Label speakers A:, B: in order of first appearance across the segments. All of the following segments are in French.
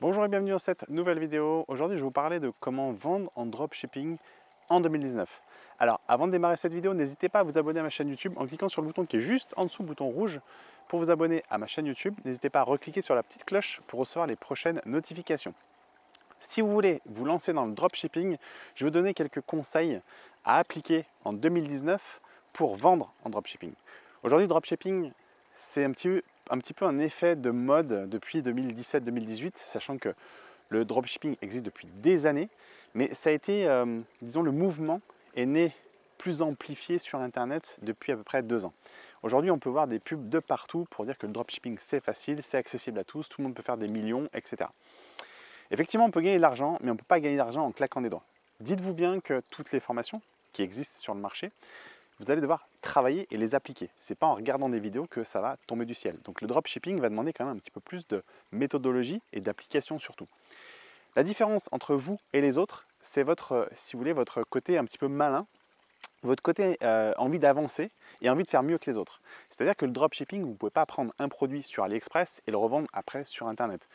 A: Bonjour et bienvenue dans cette nouvelle vidéo. Aujourd'hui, je vais vous parler de comment vendre en dropshipping en 2019. Alors, avant de démarrer cette vidéo, n'hésitez pas à vous abonner à ma chaîne YouTube en cliquant sur le bouton qui est juste en dessous, bouton rouge, pour vous abonner à ma chaîne YouTube. N'hésitez pas à recliquer sur la petite cloche pour recevoir les prochaines notifications. Si vous voulez vous lancer dans le dropshipping, je vais vous donner quelques conseils à appliquer en 2019 pour vendre en dropshipping. Aujourd'hui, dropshipping, c'est un petit, un petit peu un effet de mode depuis 2017-2018, sachant que le dropshipping existe depuis des années, mais ça a été, euh, disons, le mouvement est né plus amplifié sur Internet depuis à peu près deux ans. Aujourd'hui, on peut voir des pubs de partout pour dire que le dropshipping, c'est facile, c'est accessible à tous, tout le monde peut faire des millions, etc. Effectivement, on peut gagner de l'argent, mais on ne peut pas gagner d'argent en claquant des doigts. Dites-vous bien que toutes les formations qui existent sur le marché vous allez devoir travailler et les appliquer. Ce n'est pas en regardant des vidéos que ça va tomber du ciel. Donc le dropshipping va demander quand même un petit peu plus de méthodologie et d'application surtout. La différence entre vous et les autres, c'est votre, si vous voulez, votre côté un petit peu malin, votre côté euh, envie d'avancer et envie de faire mieux que les autres. C'est-à-dire que le dropshipping, vous ne pouvez pas prendre un produit sur AliExpress et le revendre après sur Internet.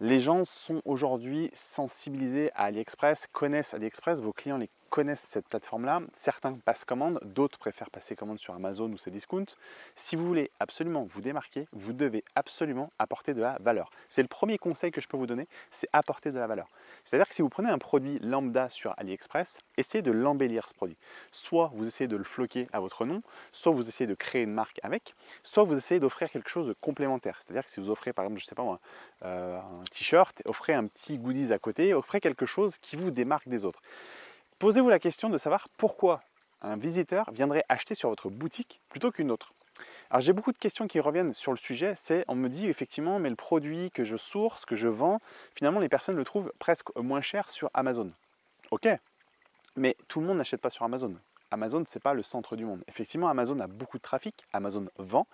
A: Les gens sont aujourd'hui sensibilisés à AliExpress, connaissent AliExpress, vos clients les connaissent cette plateforme-là. Certains passent commande, d'autres préfèrent passer commande sur Amazon ou ses discounts. Si vous voulez absolument vous démarquer, vous devez absolument apporter de la valeur. C'est le premier conseil que je peux vous donner, c'est apporter de la valeur. C'est-à-dire que si vous prenez un produit lambda sur AliExpress, essayez de l'embellir ce produit. Soit vous essayez de le floquer à votre nom, soit vous essayez de créer une marque avec, soit vous essayez d'offrir quelque chose de complémentaire. C'est-à-dire que si vous offrez par exemple, je sais pas moi, euh, un t-shirt, offrez un petit goodies à côté, offrez quelque chose qui vous démarque des autres. Posez-vous la question de savoir pourquoi un visiteur viendrait acheter sur votre boutique plutôt qu'une autre. Alors j'ai beaucoup de questions qui reviennent sur le sujet, c'est on me dit effectivement mais le produit que je source, que je vends, finalement les personnes le trouvent presque moins cher sur Amazon. Ok, mais tout le monde n'achète pas sur Amazon. Amazon, ce n'est pas le centre du monde. Effectivement, Amazon a beaucoup de trafic, Amazon vend,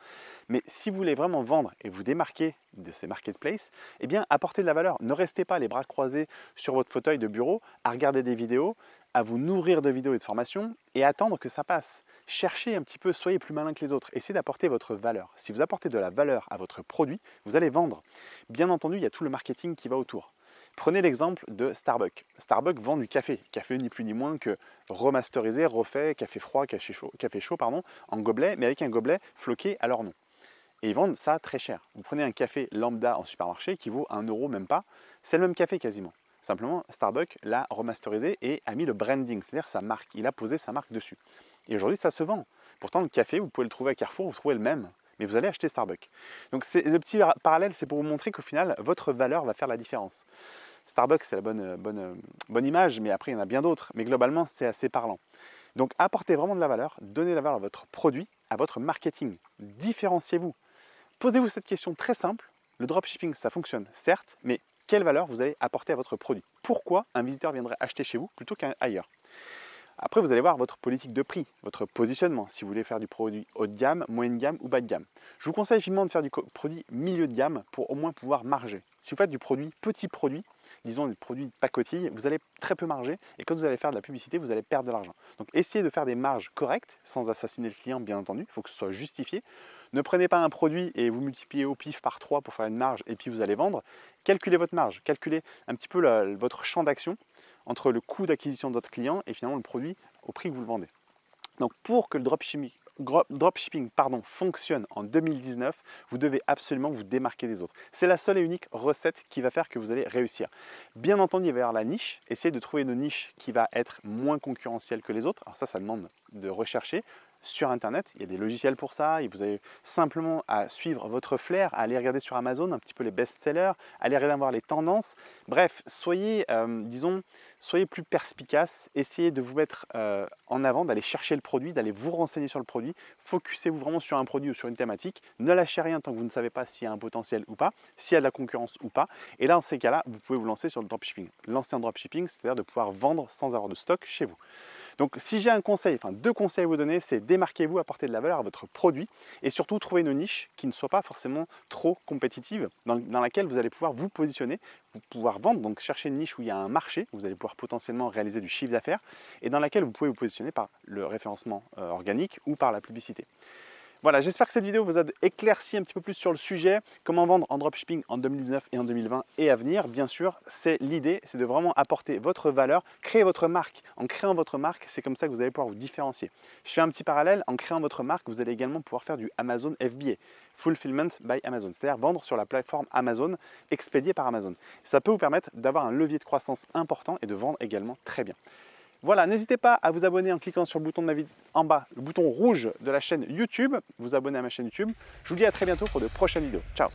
A: mais si vous voulez vraiment vendre et vous démarquer de ces marketplaces, eh bien, apportez de la valeur. Ne restez pas les bras croisés sur votre fauteuil de bureau à regarder des vidéos, à vous nourrir de vidéos et de formations et attendre que ça passe. Cherchez un petit peu, soyez plus malin que les autres, essayez d'apporter votre valeur. Si vous apportez de la valeur à votre produit, vous allez vendre. Bien entendu, il y a tout le marketing qui va autour. Prenez l'exemple de Starbucks. Starbucks vend du café. Café ni plus ni moins que remasterisé, refait, café froid, café chaud, café chaud en gobelet, mais avec un gobelet floqué à leur nom. Et ils vendent ça très cher. Vous prenez un café lambda en supermarché qui vaut 1 euro même pas, c'est le même café quasiment. Simplement, Starbucks l'a remasterisé et a mis le branding, c'est-à-dire sa marque. Il a posé sa marque dessus. Et aujourd'hui, ça se vend. Pourtant, le café, vous pouvez le trouver à Carrefour, vous trouvez le même, mais vous allez acheter Starbucks. Donc le petit parallèle, c'est pour vous montrer qu'au final, votre valeur va faire la différence. Starbucks, c'est la bonne, bonne, bonne image, mais après, il y en a bien d'autres. Mais globalement, c'est assez parlant. Donc, apportez vraiment de la valeur, donnez la valeur à votre produit, à votre marketing. Différenciez-vous. Posez-vous cette question très simple. Le dropshipping, ça fonctionne, certes, mais quelle valeur vous allez apporter à votre produit? Pourquoi un visiteur viendrait acheter chez vous plutôt qu'ailleurs après, vous allez voir votre politique de prix, votre positionnement, si vous voulez faire du produit haut de gamme, moyenne gamme ou bas de gamme. Je vous conseille vivement de faire du produit milieu de gamme pour au moins pouvoir marger. Si vous faites du produit petit produit, disons du produit pacotille, vous allez très peu marger et quand vous allez faire de la publicité, vous allez perdre de l'argent. Donc essayez de faire des marges correctes, sans assassiner le client bien entendu, il faut que ce soit justifié. Ne prenez pas un produit et vous multipliez au pif par 3 pour faire une marge et puis vous allez vendre. Calculez votre marge, calculez un petit peu votre champ d'action entre le coût d'acquisition de votre client et finalement le produit au prix que vous le vendez. Donc pour que le dropshipping, dropshipping fonctionne en 2019, vous devez absolument vous démarquer des autres. C'est la seule et unique recette qui va faire que vous allez réussir. Bien entendu, il va y avoir la niche. Essayez de trouver une niche qui va être moins concurrentielle que les autres. Alors ça, ça demande de rechercher sur Internet. Il y a des logiciels pour ça. Et vous avez simplement à suivre votre flair, à aller regarder sur Amazon un petit peu les best-sellers, aller regarder les tendances. Bref, soyez, euh, disons, soyez plus perspicace. Essayez de vous mettre euh, en avant, d'aller chercher le produit, d'aller vous renseigner sur le produit. Focussez-vous vraiment sur un produit ou sur une thématique. Ne lâchez rien tant que vous ne savez pas s'il y a un potentiel ou pas, s'il y a de la concurrence ou pas. Et là, dans ces cas-là, vous pouvez vous lancer sur le dropshipping. Lancer un dropshipping, c'est-à-dire de pouvoir vendre sans avoir de stock chez vous. Donc si j'ai un conseil, enfin deux conseils à vous donner, c'est démarquez-vous, apportez de la valeur à votre produit et surtout trouver une niche qui ne soit pas forcément trop compétitive, dans, laquelle vous allez pouvoir vous positionner, vous pouvoir vendre, donc chercher une niche où il y a un marché, où vous allez pouvoir potentiellement réaliser du chiffre d'affaires et dans laquelle vous pouvez vous positionner par le référencement euh, organique ou par la publicité. Voilà, j'espère que cette vidéo vous a éclairci un petit peu plus sur le sujet, comment vendre en dropshipping en 2019 et en 2020 et à venir. Bien sûr, c'est l'idée, c'est de vraiment apporter votre valeur, créer votre marque. En créant votre marque, c'est comme ça que vous allez pouvoir vous différencier. Je fais un petit parallèle, en créant votre marque, vous allez également pouvoir faire du Amazon FBA, Fulfillment by Amazon, c'est-à-dire vendre sur la plateforme Amazon, expédié par Amazon. Ça peut vous permettre d'avoir un levier de croissance important et de vendre également très bien. Voilà, n'hésitez pas à vous abonner en cliquant sur le bouton de en bas, le bouton rouge de la chaîne YouTube, vous abonner à ma chaîne YouTube. Je vous dis à très bientôt pour de prochaines vidéos. Ciao